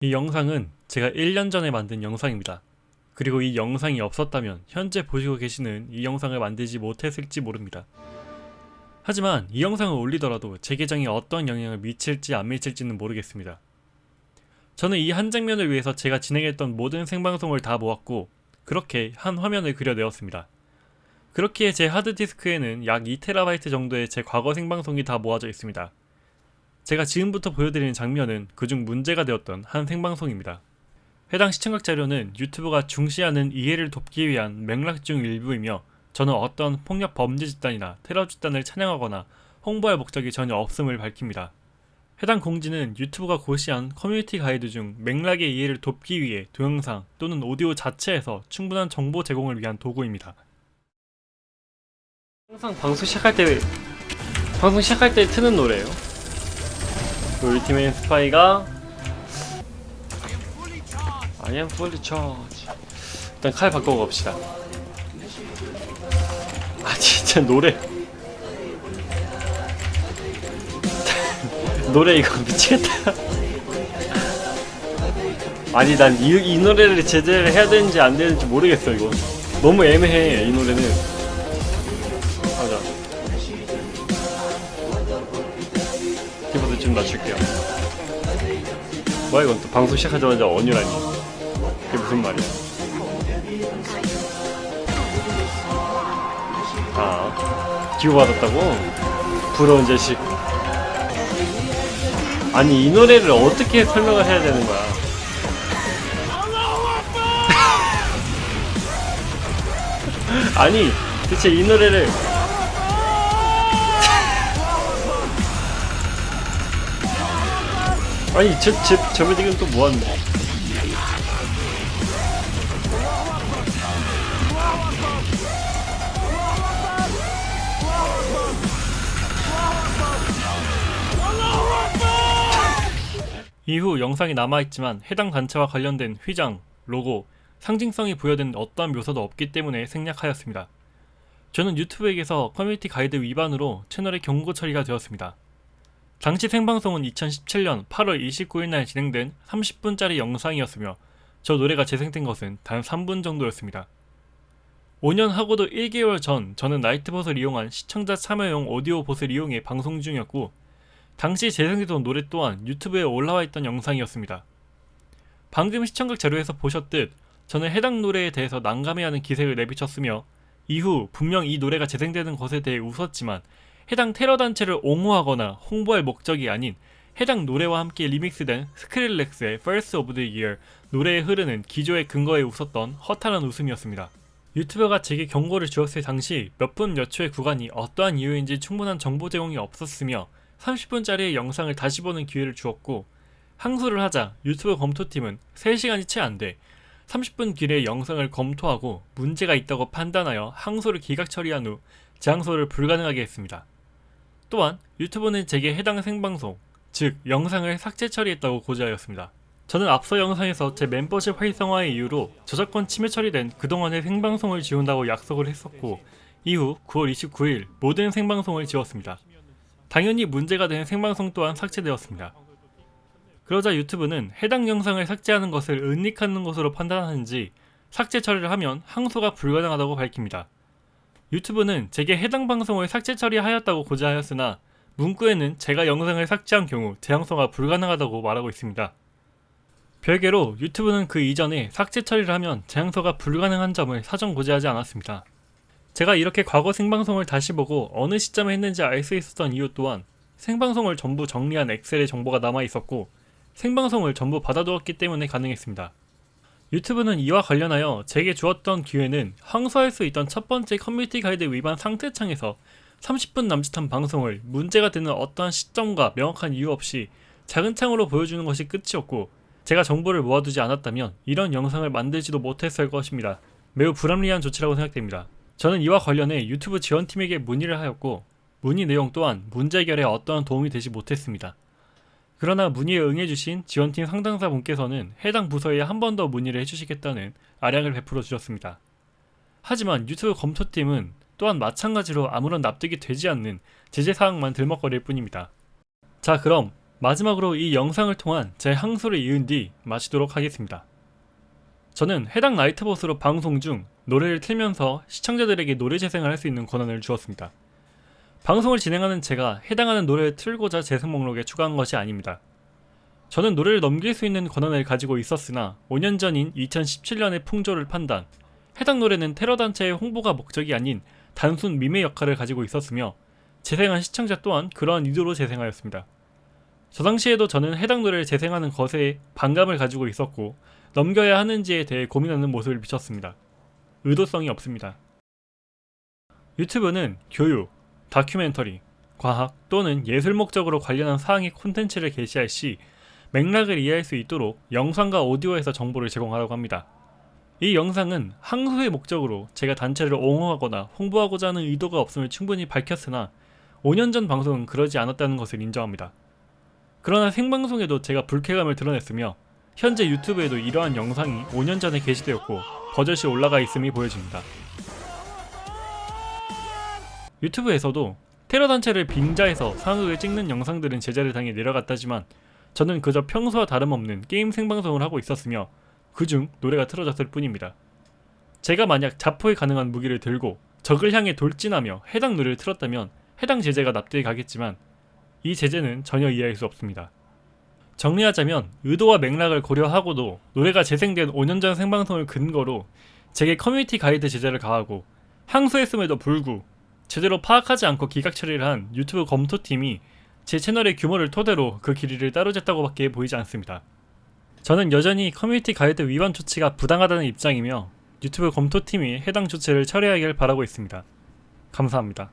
이 영상은 제가 1년 전에 만든 영상입니다. 그리고 이 영상이 없었다면 현재 보시고 계시는 이 영상을 만들지 못했을지 모릅니다. 하지만 이 영상을 올리더라도 제 계정에 어떤 영향을 미칠지 안 미칠지는 모르겠습니다. 저는 이 한 장면을 위해서 제가 진행했던 모든 생방송을 다 모았고 그렇게 한 화면을 그려내었습니다. 그렇기에 제 하드디스크에는 약 2TB 정도의 제 과거 생방송이 다 모아져 있습니다. 제가 지금부터 보여드리는 장면은 그중 문제가 되었던 한 생방송입니다. 해당 시청각 자료는 유튜브가 중시하는 이해를 돕기 위한 맥락 중 일부이며 저는 어떤 폭력 범죄 집단이나 테러 집단을 찬양하거나 홍보할 목적이 전혀 없음을 밝힙니다. 해당 공지는 유튜브가 고시한 커뮤니티 가이드 중 맥락의 이해를 돕기 위해 동영상 또는 오디오 자체에서 충분한 정보 제공을 위한 도구입니다. 항상 방송 시작할 때 방송 시작할 때 트는 노래예요. 우리 팀의 스파이가 I am fully charged. 일단 칼 바꿔 갑시다. 아 진짜 노래 노래 이거 미치겠다. 아니 난이 이 노래를 제대로 해야 되는지 안 되는지 모르겠어 이거. 너무 애매해 이 노래는. 좀 낮출게요. 뭐야 이건 또 방송 시작하자마자 언유라니. 그게 무슨 말이야? 아, 기호받았다고? 부러운 자식. 아니, 이 노래를 어떻게 설명을 해야 되는 거야? 아니, 대체 이 노래를. 아니, 저, 저, 저번 지금 또 뭐하는데? 이후 영상이 남아있지만 해당 단체와 관련된 휘장, 로고, 상징성이 부여된 어떠한 묘사도 없기 때문에 생략하였습니다. 저는 유튜브에게서 커뮤니티 가이드 위반으로 채널에 경고 처리가 되었습니다. 당시 생방송은 2017년 8월 29일 날 진행된 30분짜리 영상이었으며 저 노래가 재생된 것은 단 3분 정도였습니다. 5년 하고도 1개월 전 저는 나이트봇을 이용한 시청자 참여용 오디오 봇을 이용해 방송 중이었고 당시 재생되던 노래 또한 유튜브에 올라와 있던 영상이었습니다. 방금 시청각 자료에서 보셨듯 저는 해당 노래에 대해서 난감해하는 기색을 내비쳤으며 이후 분명 이 노래가 재생되는 것에 대해 웃었지만 해당 테러 단체를 옹호하거나 홍보할 목적이 아닌 해당 노래와 함께 리믹스된 스크릴렉스의 First of the Year 노래에 흐르는 기조의 근거에 웃었던 허탈한 웃음이었습니다. 유튜버가 제게 경고를 주었을 당시 몇 분 몇 초의 구간이 어떠한 이유인지 충분한 정보 제공이 없었으며 30분짜리의 영상을 다시 보는 기회를 주었고 항소를 하자 유튜브 검토팀은 3시간이 채 안 돼 30분 길의 영상을 검토하고 문제가 있다고 판단하여 항소를 기각 처리한 후 재항소를 불가능하게 했습니다. 또한 유튜브는 제게 해당 생방송, 즉 영상을 삭제 처리했다고 고지하였습니다. 저는 앞서 영상에서 제 멤버십 활성화의 이유로 저작권 침해 처리된 그동안의 생방송을 지운다고 약속을 했었고 이후 9월 29일 모든 생방송을 지웠습니다. 당연히 문제가 되는 생방송 또한 삭제되었습니다. 그러자 유튜브는 해당 영상을 삭제하는 것을 은닉하는 것으로 판단하는지 삭제 처리를 하면 항소가 불가능하다고 밝힙니다. 유튜브는 제게 해당 방송을 삭제 처리하였다고 고지하였으나 문구에는 제가 영상을 삭제한 경우 재항소가 불가능하다고 말하고 있습니다. 별개로 유튜브는 그 이전에 삭제 처리를 하면 재항소가 불가능한 점을 사전 고지하지 않았습니다. 제가 이렇게 과거 생방송을 다시 보고 어느 시점에 했는지 알 수 있었던 이유 또한 생방송을 전부 정리한 엑셀의 정보가 남아있었고 생방송을 전부 받아두었기 때문에 가능했습니다. 유튜브는 이와 관련하여 제게 주었던 기회는 항소할 수 있던 첫 번째 커뮤니티 가이드 위반 상태창에서 30분 남짓한 방송을 문제가 되는 어떠한 시점과 명확한 이유 없이 작은 창으로 보여주는 것이 끝이었고 제가 정보를 모아두지 않았다면 이런 영상을 만들지도 못했을 것입니다. 매우 불합리한 조치라고 생각됩니다. 저는 이와 관련해 유튜브 지원팀에게 문의를 하였고 문의 내용 또한 문제 해결에 어떠한 도움이 되지 못했습니다. 그러나 문의에 응해주신 지원팀 상담사 분께서는 해당 부서에 한 번 더 문의를 해주시겠다는 아량을 베풀어 주셨습니다. 하지만 유튜브 검토팀은 또한 마찬가지로 아무런 납득이 되지 않는 제재사항만 들먹거릴 뿐입니다. 자 그럼 마지막으로 이 영상을 통한 제 항소를 이은 뒤 마치도록 하겠습니다. 저는 해당 나이트봇으로 방송 중 노래를 틀면서 시청자들에게 노래 재생을 할 수 있는 권한을 주었습니다. 방송을 진행하는 제가 해당하는 노래를 틀고자 재생 목록에 추가한 것이 아닙니다. 저는 노래를 넘길 수 있는 권한을 가지고 있었으나 5년 전인 2017년의 풍조를 판단, 해당 노래는 테러 단체의 홍보가 목적이 아닌 단순 밈의 역할을 가지고 있었으며 재생한 시청자 또한 그러한 의도로 재생하였습니다. 저 당시에도 저는 해당 노래를 재생하는 것에 반감을 가지고 있었고 넘겨야 하는지에 대해 고민하는 모습을 비췄습니다. 의도성이 없습니다. 유튜브는 교육, 다큐멘터리, 과학 또는 예술 목적으로 관련한 사항의 콘텐츠를 게시할 시 맥락을 이해할 수 있도록 영상과 오디오에서 정보를 제공하라고 합니다. 이 영상은 항소의 목적으로 제가 단체를 옹호하거나 홍보하고자 하는 의도가 없음을 충분히 밝혔으나 5년 전 방송은 그러지 않았다는 것을 인정합니다. 그러나 생방송에도 제가 불쾌감을 드러냈으며 현재 유튜브에도 이러한 영상이 5년 전에 게시되었고 버젓이 올라가 있음이 보여집니다. 유튜브에서도 테러 단체를 빙자해서 상극을 찍는 영상들은 제재를 당해 내려갔다지만 저는 그저 평소와 다름없는 게임 생방송을 하고 있었으며 그중 노래가 틀어졌을 뿐입니다. 제가 만약 자포에 가능한 무기를 들고 적을 향해 돌진하며 해당 노래를 틀었다면 해당 제재가 납득이 가겠지만 이 제재는 전혀 이해할 수 없습니다. 정리하자면 의도와 맥락을 고려하고도 노래가 재생된 5년 전 생방송을 근거로 제게 커뮤니티 가이드 제재를 가하고 항소했음에도 불구 제대로 파악하지 않고 기각 처리를 한 유튜브 검토팀이 제 채널의 규모를 토대로 그 길이를 따로 쟀다고 밖에 보이지 않습니다. 저는 여전히 커뮤니티 가이드 위반 조치가 부당하다는 입장이며 유튜브 검토팀이 해당 조치를 처리하길 바라고 있습니다. 감사합니다.